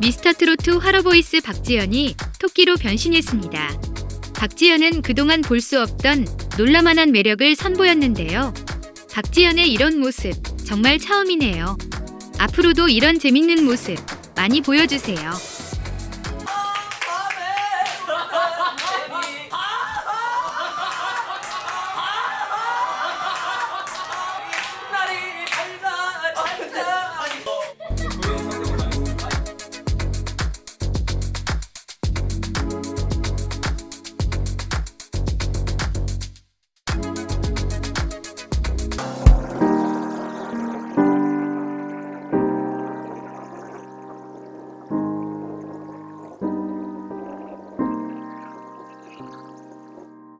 미스터트로트 화러보이스 박지연이 토끼로 변신했습니다. 박지연은 그동안 볼 수 없던 놀라만한 매력을 선보였는데요. 박지연의 이런 모습 정말 처음이네요. 앞으로도 이런 재밌는 모습 많이 보여주세요.